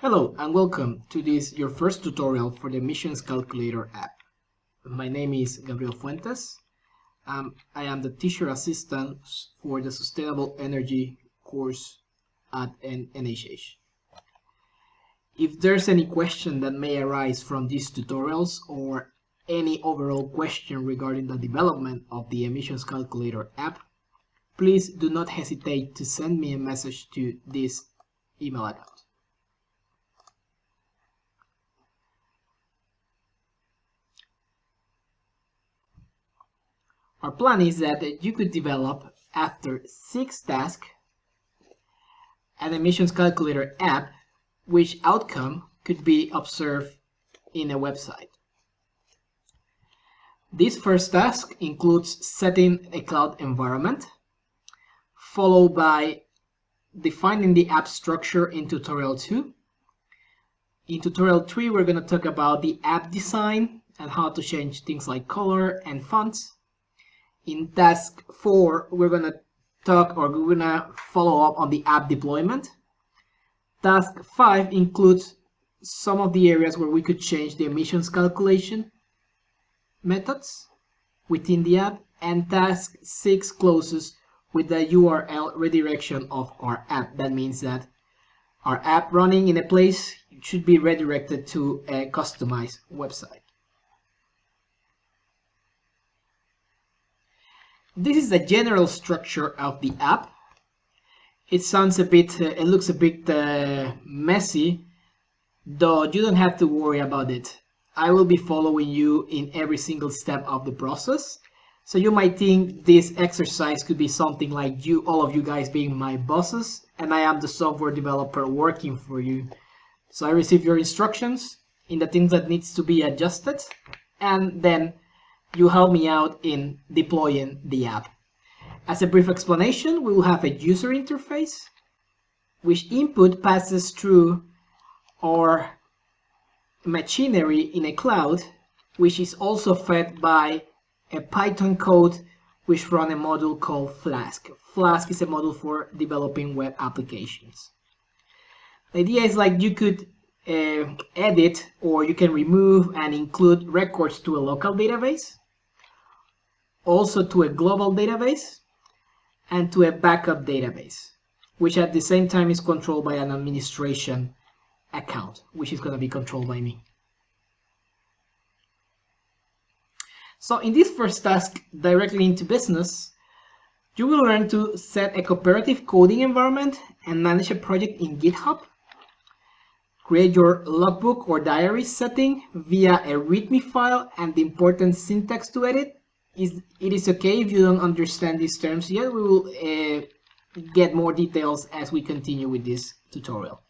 Hello and welcome to this your first tutorial for the Emissions Calculator app. My name is Gabriel Fuentes. Um, I am the teacher assistant for the Sustainable Energy course at NHH. If there's any question that may arise from these tutorials or any overall question regarding the development of the Emissions Calculator app, please do not hesitate to send me a message to this email account. Our plan is that you could develop after six tasks an emissions calculator app which outcome could be observed in a website. This first task includes setting a cloud environment, followed by defining the app structure in tutorial 2. In tutorial 3, we're going to talk about the app design and how to change things like color and fonts. In task 4, we're going to talk or we're going to follow up on the app deployment. Task 5 includes some of the areas where we could change the emissions calculation methods within the app and task 6 closes with the URL redirection of our app. That means that our app running in a place should be redirected to a customized website. This is the general structure of the app. It sounds a bit, uh, it looks a bit uh, messy, though you don't have to worry about it. I will be following you in every single step of the process. So you might think this exercise could be something like you, all of you guys being my bosses, and I am the software developer working for you. So I receive your instructions in the things that needs to be adjusted, and then you help me out in deploying the app. As a brief explanation, we will have a user interface, which input passes through our machinery in a cloud, which is also fed by a Python code which run a module called Flask. Flask is a module for developing web applications. The idea is like you could uh, edit or you can remove and include records to a local database also to a global database and to a backup database, which at the same time is controlled by an administration account, which is going to be controlled by me. So in this first task, directly into business, you will learn to set a cooperative coding environment and manage a project in GitHub. Create your logbook or diary setting via a README file and the important syntax to edit is it is okay if you don't understand these terms yet. We will uh, get more details as we continue with this tutorial.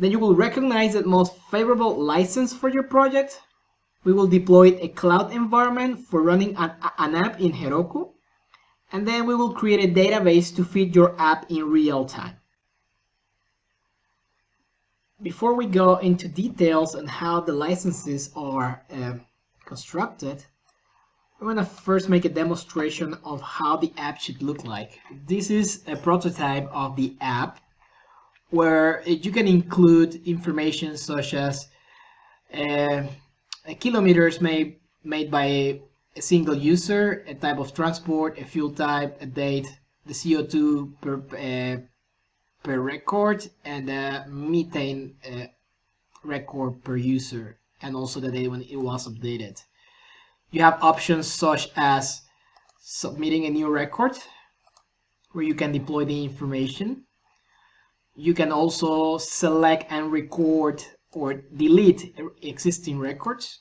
Then you will recognize the most favorable license for your project. We will deploy a cloud environment for running an, an app in Heroku. And then we will create a database to feed your app in real time. Before we go into details on how the licenses are uh, constructed, I'm gonna first make a demonstration of how the app should look like. This is a prototype of the app where you can include information such as uh, kilometers made, made by a, a, single user, a type of transport, a fuel type, a date, the CO2 per, uh, per record, and a methane uh, record per user, and also the date when it was updated. You have options such as submitting a new record where you can deploy the information. You can also select and record or delete existing records.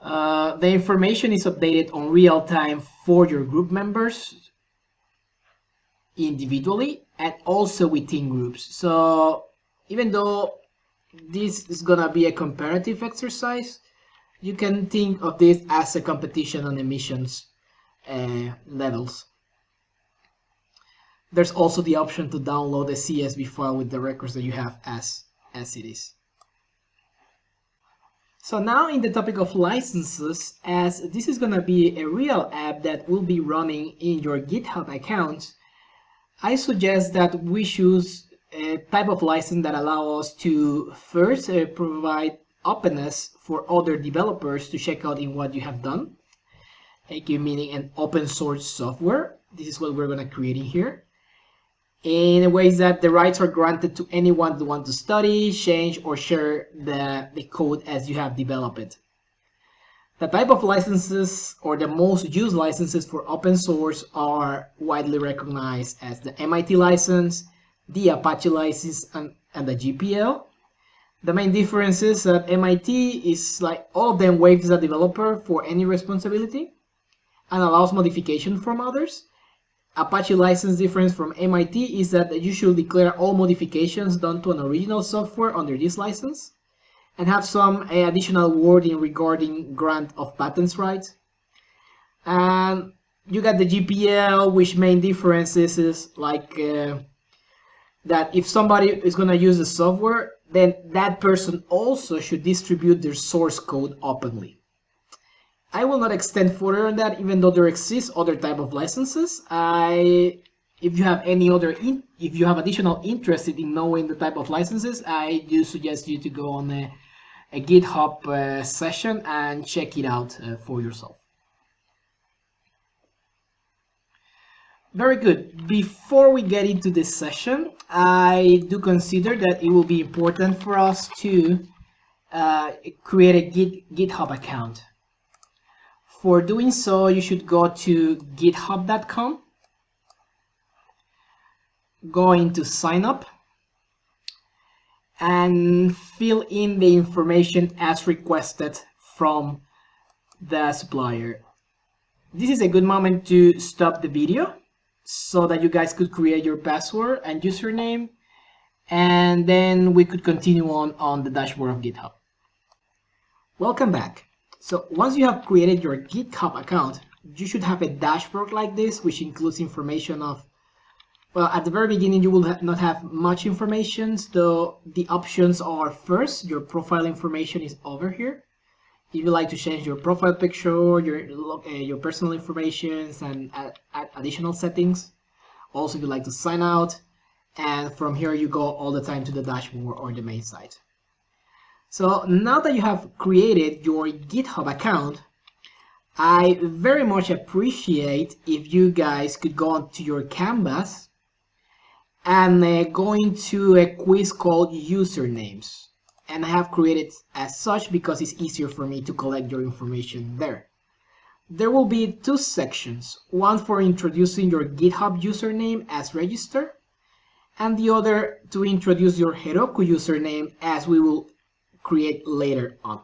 Uh, the information is updated on real time for your group members individually and also within groups. So even though this is gonna be a comparative exercise, you can think of this as a competition on emissions uh, levels. There's also the option to download a CSV file with the records that you have as, as it is. So now in the topic of licenses, as this is going to be a real app that will be running in your GitHub account, I suggest that we choose a type of license that allow us to first uh, provide openness for other developers to check out in what you have done. Like meaning an open source software. This is what we're going to create in here. In ways that the rights are granted to anyone who want to study, change, or share the, the code as you have developed it. The type of licenses or the most used licenses for open source are widely recognized as the MIT license, the Apache license, and, and the GPL. The main difference is that MIT is like all of them waives the developer for any responsibility and allows modification from others. Apache license difference from MIT is that you should declare all modifications done to an original software under this license and have some uh, additional wording regarding grant of patents rights. And you got the GPL, which main differences is like uh, that if somebody is going to use the software, then that person also should distribute their source code openly. I will not extend further on that, even though there exists other type of licenses. I, if you have any other, in, if you have additional interest in knowing the type of licenses, I do suggest you to go on a a GitHub uh, session and check it out uh, for yourself. Very good. Before we get into this session, I do consider that it will be important for us to uh, create a Git, GitHub account. For doing so, you should go to github.com, go into sign up, and fill in the information as requested from the supplier. This is a good moment to stop the video so that you guys could create your password and username and then we could continue on on the dashboard of GitHub. Welcome back. So once you have created your GitHub account, you should have a dashboard like this which includes information of well, at the very beginning, you will ha not have much information, so the options are first, your profile information is over here. If you like to change your profile picture, your uh, your personal information, and add, add additional settings. Also, if you like to sign out, and from here you go all the time to the dashboard or the main site. So now that you have created your GitHub account, I very much appreciate if you guys could go onto your canvas and uh, going to a quiz called usernames and I have created as such because it's easier for me to collect your information there. There will be two sections, one for introducing your GitHub username as register and the other to introduce your Heroku username as we will create later on.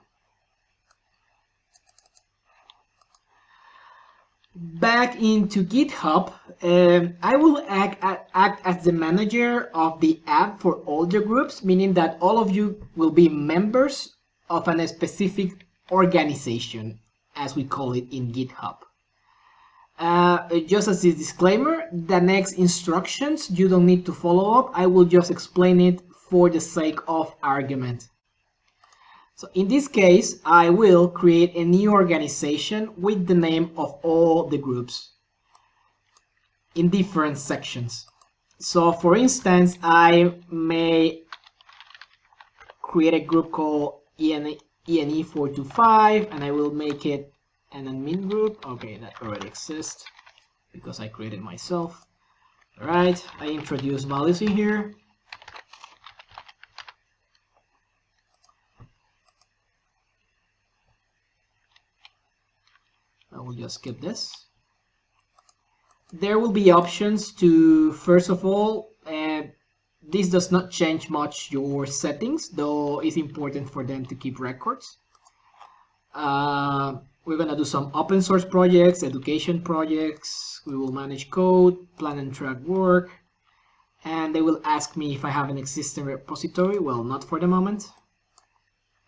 Back into GitHub, um, I will act, act as the manager of the app for all the groups, meaning that all of you will be members of a specific organization, as we call it in GitHub. Uh, just as a disclaimer, the next instructions you don't need to follow up. I will just explain it for the sake of argument. So in this case, I will create a new organization with the name of all the groups in different sections. So for instance, I may create a group called ENE, ENE425 and I will make it an admin group. Okay, that already exists because I created myself. All right, I introduce values in here. Will just skip this. There will be options to, first of all, uh, this does not change much your settings, though it's important for them to keep records. Uh, we're going to do some open source projects, education projects. We will manage code, plan and track work. And they will ask me if I have an existing repository. Well, not for the moment.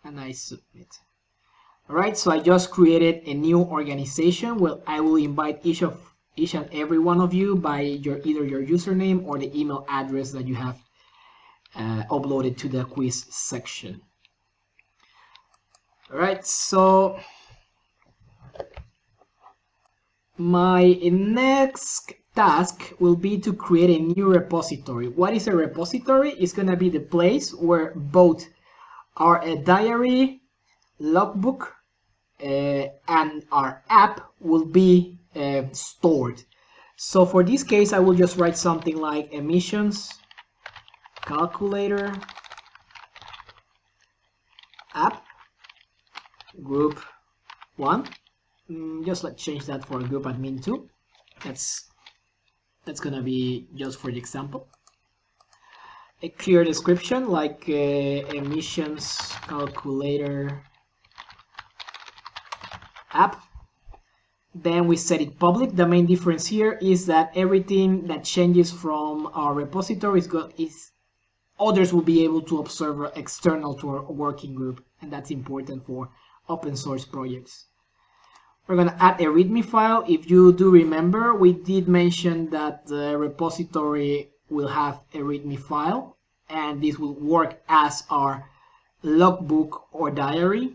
And I submit. Alright, so I just created a new organization where I will invite each of each and every one of you by your either your username or the email address that you have uh, uploaded to the quiz section. Alright, so my next task will be to create a new repository. What is a repository? It's going to be the place where both our diary, logbook, uh, and our app will be uh, stored. So for this case, I will just write something like emissions calculator app group one. Mm, just let's change that for group admin two. That's that's gonna be just for the example. A clear description like uh, emissions calculator app. Then we set it public. The main difference here is that everything that changes from our repository is, is others will be able to observe external to our working group, and that's important for open source projects. We're going to add a README file. If you do remember, we did mention that the repository will have a README file, and this will work as our logbook or diary.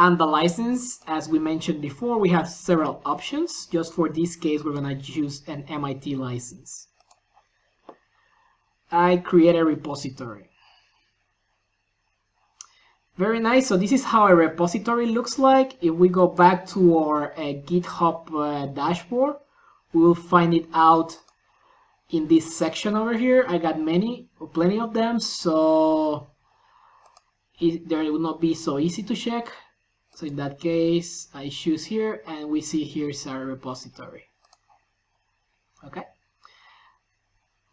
And the license, as we mentioned before, we have several options. Just for this case, we're going to use an MIT license. I create a repository. Very nice. So this is how a repository looks like. If we go back to our uh, GitHub uh, dashboard, we will find it out in this section over here. I got many, plenty of them, so it, there will not be so easy to check. So in that case, I choose here and we see here's our repository. Okay.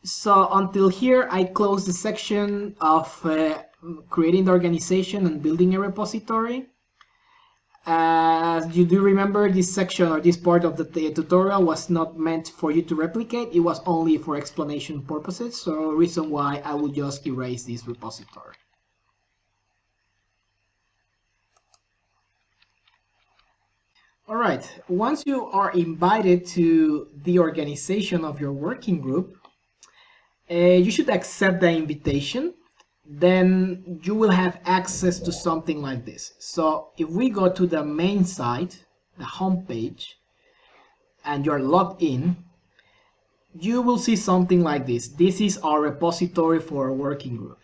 So until here, I close the section of uh, creating the organization and building a repository. As you do remember, this section or this part of the tutorial was not meant for you to replicate. It was only for explanation purposes. So reason why I will just erase this repository. All right, once you are invited to the organization of your working group, uh, you should accept the invitation then you will have access to something like this. So if we go to the main site, the home page, and you're logged in, you will see something like this. This is our repository for a working group.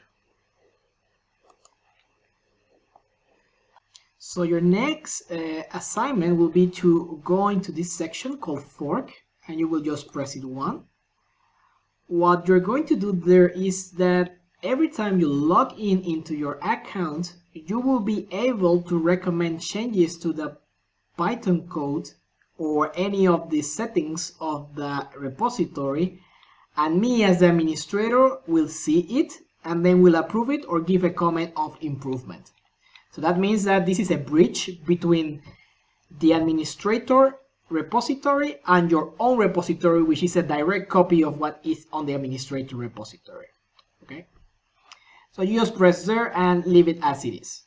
So your next uh, assignment will be to go into this section called fork and you will just press it one. What you're going to do there is that every time you log in into your account, you will be able to recommend changes to the Python code or any of the settings of the repository and me as the administrator will see it and then will approve it or give a comment of improvement. So that means that this is a bridge between the administrator repository and your own repository, which is a direct copy of what is on the administrator repository. Okay. So you just press there and leave it as it is.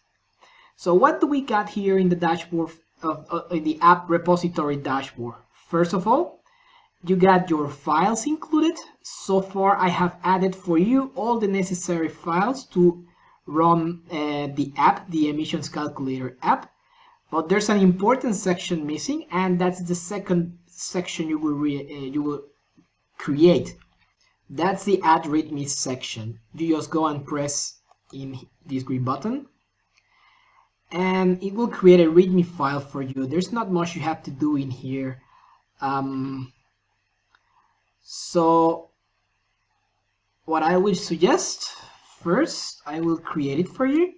So what do we got here in the dashboard of uh, in the app repository dashboard? First of all, you got your files included. So far I have added for you all the necessary files to run uh, the app, the emissions calculator app. But there's an important section missing and that's the second section you will, uh, you will create that's the add readme section. You just go and press in this green button and it will create a readme file for you. There's not much you have to do in here. Um, so what I would suggest first, I will create it for you.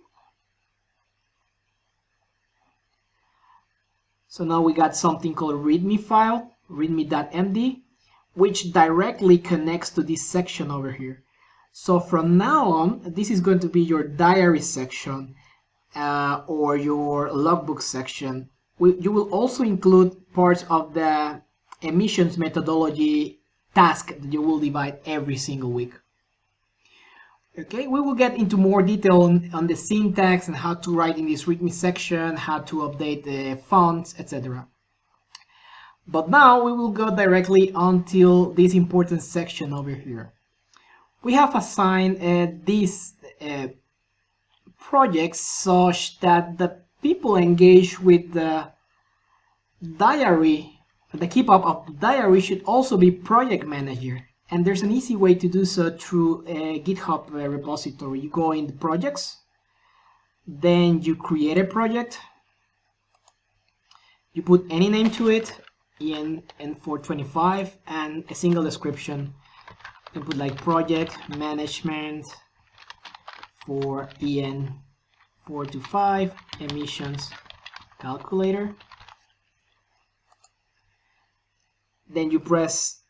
So now we got something called readme file, readme.md which directly connects to this section over here. So from now on, this is going to be your diary section uh, or your logbook section. We, you will also include parts of the emissions methodology task that you will divide every single week. Okay, we will get into more detail on, on the syntax and how to write in this README section, how to update the fonts, etc. But now we will go directly until this important section over here. We have assigned uh, these uh, projects such that the people engaged with the diary the keep-up of the diary should also be project manager. And there's an easy way to do so through a GitHub uh, repository. You go in the projects, then you create a project, you put any name to it, in N425, and a single description. You put like project management for EN425 emissions calculator. Then you press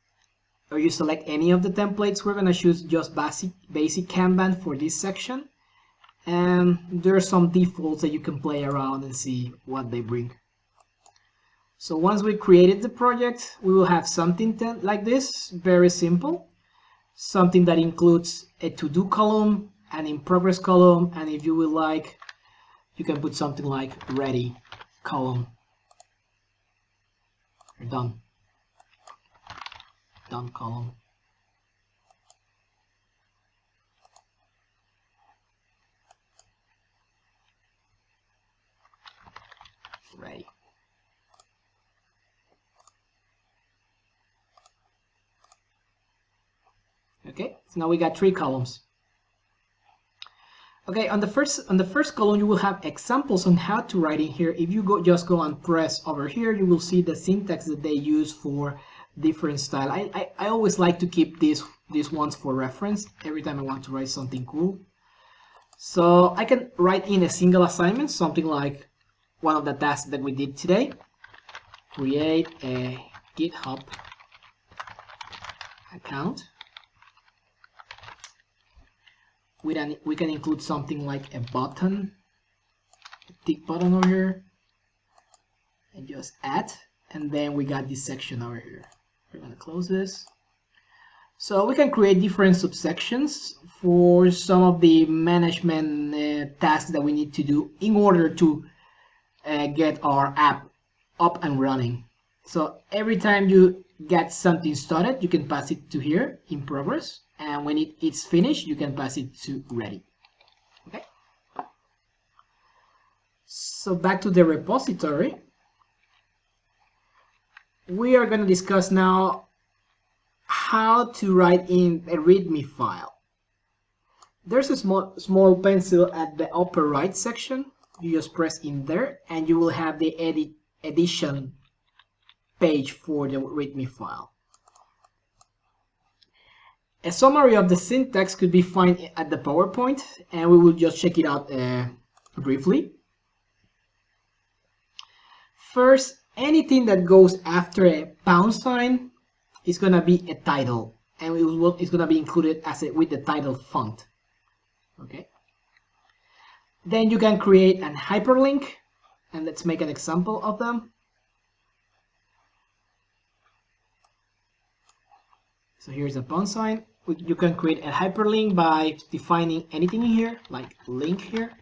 or you select any of the templates. We're going to choose just basic, basic Kanban for this section. And there are some defaults that you can play around and see what they bring. So once we created the project, we will have something like this, very simple. Something that includes a to-do column, an in-progress column, and if you would like, you can put something like ready column. You're done column. Ready. Okay, so now we got three columns. Okay, on the first on the first column you will have examples on how to write in here. If you go just go and press over here, you will see the syntax that they use for different style. I, I, I always like to keep these these ones for reference every time I want to write something cool. So I can write in a single assignment, something like one of the tasks that we did today. Create a GitHub account. We can, we can include something like a button, a tick button over here, and just add, and then we got this section over here. We're going to close this. So we can create different subsections for some of the management uh, tasks that we need to do in order to uh, get our app up and running. So every time you get something started, you can pass it to here in progress. And when it, it's finished, you can pass it to ready. Okay. So back to the repository we are going to discuss now how to write in a readme file. There's a small, small pencil at the upper right section. You just press in there and you will have the edit edition page for the readme file. A summary of the syntax could be found at the PowerPoint and we will just check it out uh, briefly. First, anything that goes after a pound sign is gonna be a title and it will, it's gonna be included as a, with the title font. Okay? Then you can create an hyperlink and let's make an example of them. So here's a pound sign. You can create a hyperlink by defining anything in here like link here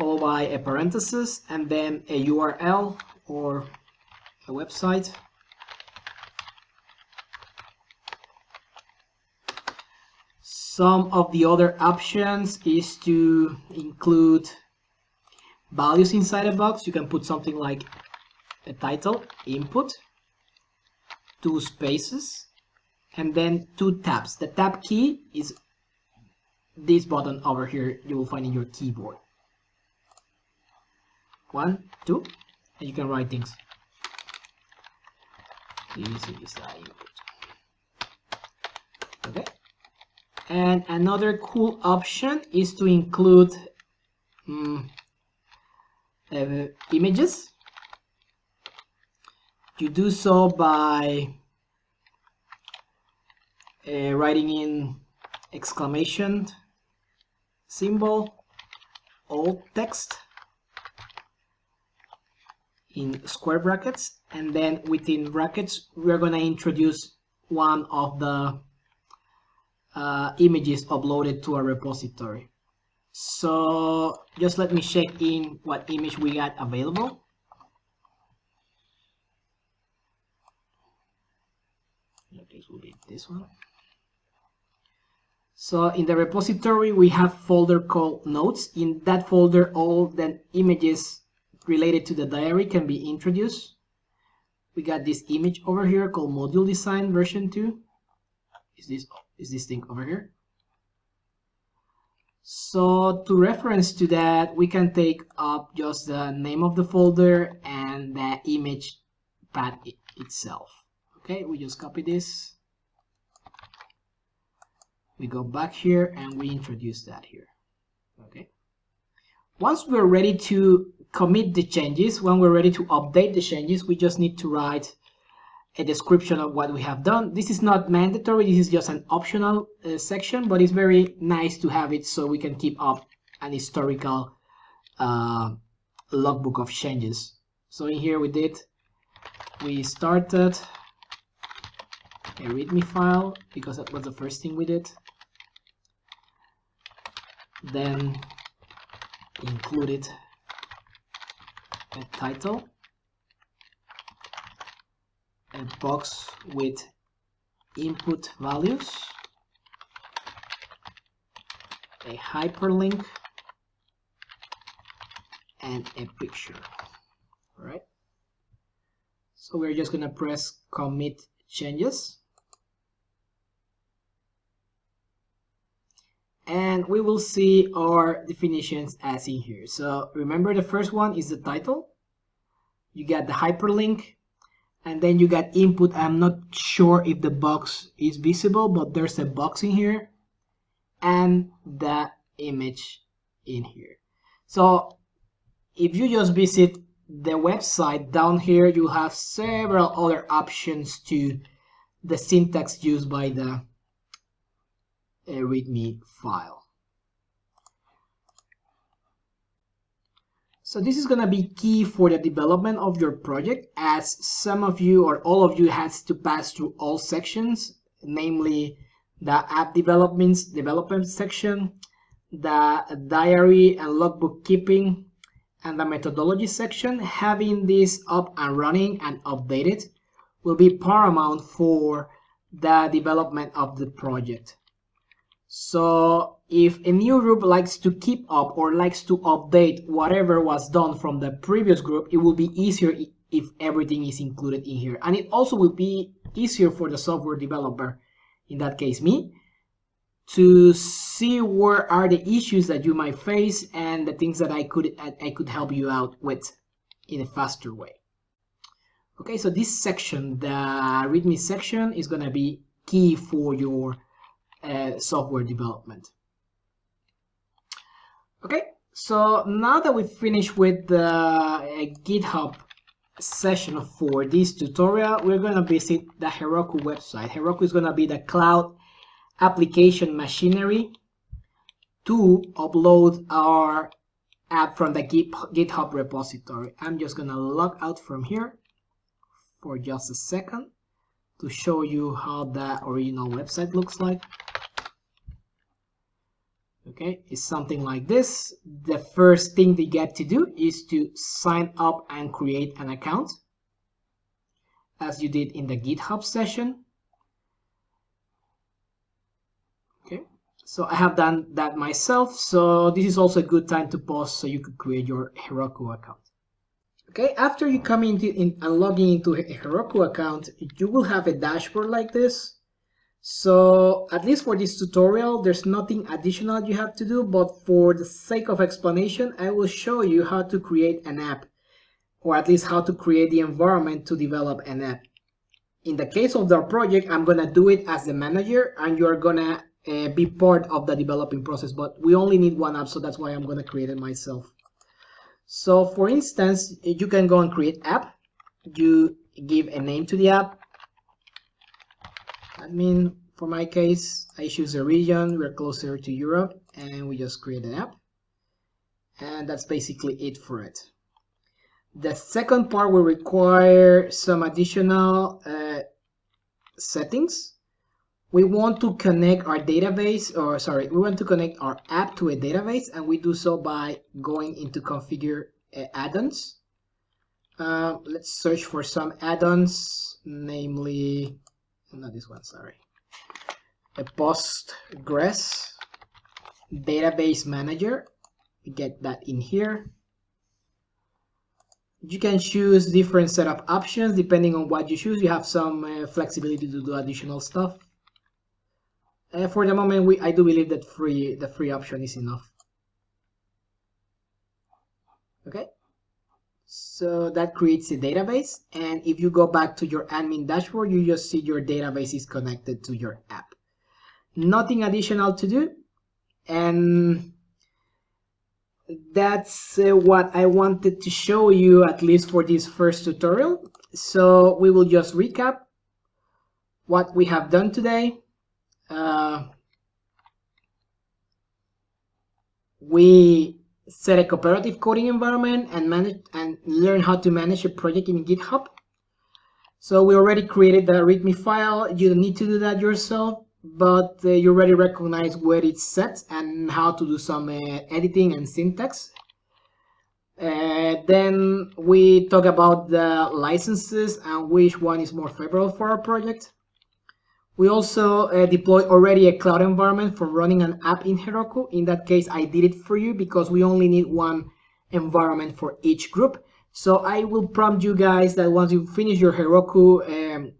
followed by a parenthesis and then a URL or a website. Some of the other options is to include values inside a box. You can put something like a title, input, two spaces, and then two tabs. The tab key is this button over here you will find in your keyboard one two. And you can write things. This is the input okay. And another cool option is to include um, uh, images. You do so by uh, writing in exclamation symbol alt text in square brackets and then within brackets we're going to introduce one of the uh, images uploaded to a repository. So just let me check in what image we got available. This will be this one. So in the repository we have folder called notes. In that folder all the images related to the diary can be introduced. we got this image over here called module design version 2 is this is this thing over here? So to reference to that we can take up just the name of the folder and the image path itself. Okay we just copy this. We go back here and we introduce that here. Okay. Once we're ready to commit the changes. When we're ready to update the changes we just need to write a description of what we have done. This is not mandatory. This is just an optional uh, section but it's very nice to have it so we can keep up an historical uh, logbook of changes. So in here we did we started a readme file because that was the first thing we did. Then included a title a box with input values a hyperlink and a picture all right so we're just gonna press commit changes and we will see our definitions as in here. So remember the first one is the title. You got the hyperlink and then you got input. I'm not sure if the box is visible, but there's a box in here and the image in here. So if you just visit the website down here, you have several other options to the syntax used by the a readme file. So this is going to be key for the development of your project as some of you or all of you has to pass through all sections, namely the app developments development section, the diary and logbook keeping, and the methodology section. Having this up and running and updated will be paramount for the development of the project. So if a new group likes to keep up or likes to update whatever was done from the previous group, it will be easier if everything is included in here. And it also will be easier for the software developer, in that case me, to see where are the issues that you might face and the things that I could I could help you out with in a faster way. Okay, so this section, the README section, is going to be key for your uh, software development. Okay, so now that we've finished with the uh, GitHub session for this tutorial, we're going to visit the Heroku website. Heroku is going to be the cloud application machinery to upload our app from the GitHub repository. I'm just going to log out from here for just a second to show you how the original website looks like okay it's something like this. The first thing they get to do is to sign up and create an account as you did in the github session. Okay so i have done that myself so this is also a good time to pause so you could create your heroku account. Okay after you come into in and logging into a heroku account you will have a dashboard like this so at least for this tutorial, there's nothing additional you have to do, but for the sake of explanation, I will show you how to create an app, or at least how to create the environment to develop an app. In the case of the project, I'm gonna do it as the manager, and you're gonna uh, be part of the developing process, but we only need one app, so that's why I'm gonna create it myself. So for instance, you can go and create app, you give a name to the app, admin for my case I choose a region we're closer to Europe and we just create an app. And that's basically it for it. The second part will require some additional uh, settings. We want to connect our database or sorry we want to connect our app to a database and we do so by going into configure uh, add-ons. Uh, let's search for some add-ons namely not this one, sorry. A Postgres database manager. We get that in here. you can choose different setup options depending on what you choose. You have some uh, flexibility to do additional stuff. Uh, for the moment, we I do believe that free the free option is enough. Okay, so that creates a database, and if you go back to your admin dashboard, you just see your database is connected to your app. Nothing additional to do, and that's uh, what I wanted to show you at least for this first tutorial. So we will just recap what we have done today. Uh, we set a cooperative coding environment and manage and learn how to manage a project in GitHub. So we already created the README file. You don't need to do that yourself but uh, you already recognize where it's set and how to do some uh, editing and syntax. Uh, then we talk about the licenses and which one is more favorable for our project. We also uh, deployed already a cloud environment for running an app in Heroku. In that case, I did it for you because we only need one environment for each group. So I will prompt you guys that once you finish your Heroku um,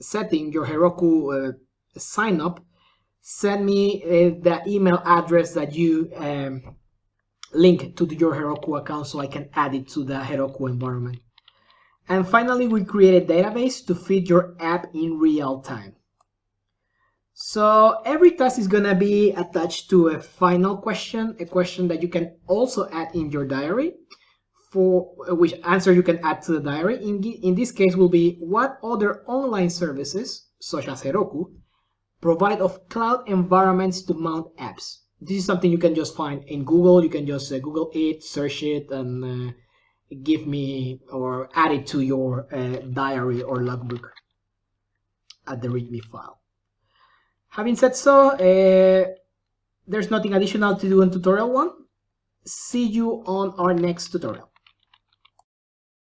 setting, your Heroku uh, sign up, send me uh, the email address that you um, link to your Heroku account so I can add it to the Heroku environment. And finally, we create a database to feed your app in real time. So every task is gonna be attached to a final question, a question that you can also add in your diary, for which answer you can add to the diary. In, in this case will be what other online services, such as Heroku, provide of cloud environments to mount apps. This is something you can just find in Google. You can just uh, Google it, search it, and uh, give me or add it to your uh, diary or logbook at the README file. Having said so, uh, there's nothing additional to do in tutorial one. See you on our next tutorial.